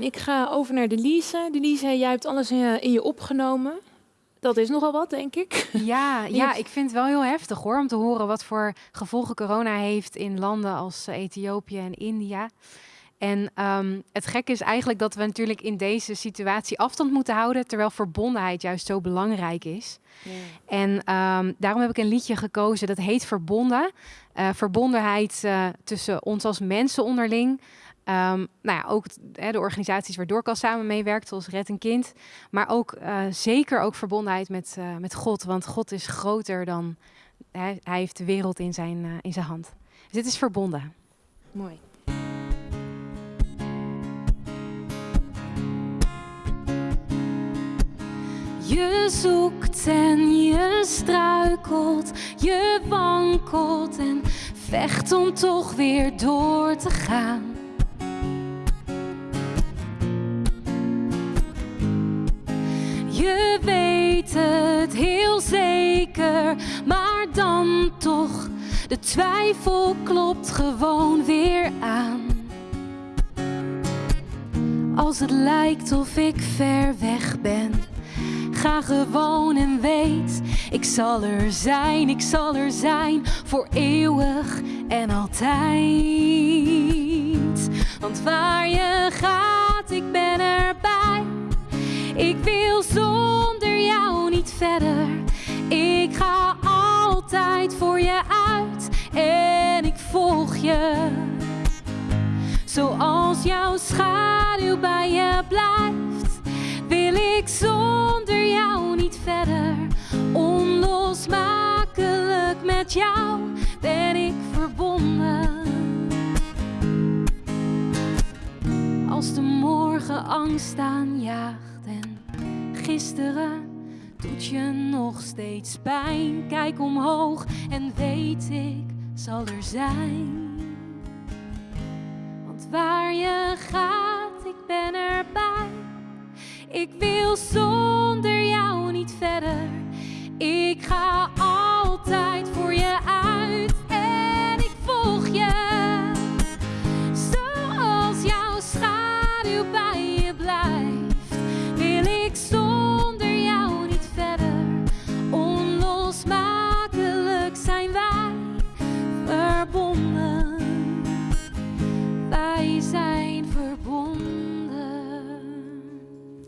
Ik ga over naar Delise. Delise, jij hebt alles in je, opgenomen. Dat is nogal wat, denk ik. Ja, ja, ik vind het wel heel heftig hoor, om te horen wat voor gevolgen corona heeft in landen als eh, Ethiopië en India. En ehm, het gekke is eigenlijk dat we natuurlijk in deze situatie afstand moeten houden, terwijl verbondenheid juist zo belangrijk is. En ehm, daarom heb ik een liedje gekozen dat heet Verbonden. Eh, verbondenheid eh, tussen ons als mensen onderling. Ehm, nou ja, ook de organisaties waar Doorkas samen meewerkt, zoals Red een Kind. Maar ook eh, zeker ook verbondenheid met, eh, met God. Want God is groter dan... Hij, hij heeft de wereld in zijn, eh, in zijn hand. Dus dit is verbonden. Mooi. Je zoekt en je struikelt, je wankelt en vecht om toch weer door te gaan. Je weet het heel zeker, maar dan toch, de twijfel klopt gewoon weer aan. Als het lijkt of ik ver weg ben. Ga gewoon en weet, ik zal er zijn, ik zal er zijn voor eeuwig en altijd. Want waar je gaat, ik ben erbij. Ik wil Ik ga altijd voor je uit en ik volg je. Zoals jouw schaduw bij je blijft, wil ik zonder jou niet verder. Onlosmakelijk met jou ben ik verbonden. Als de morgen angst aanjaagt en gisteren doet je nog steeds pijn. Kijk omhoog en weet ik zal er zijn. Want waar je gaat, ik ben erbij. Ik wil zonder jou niet verder. Ik ga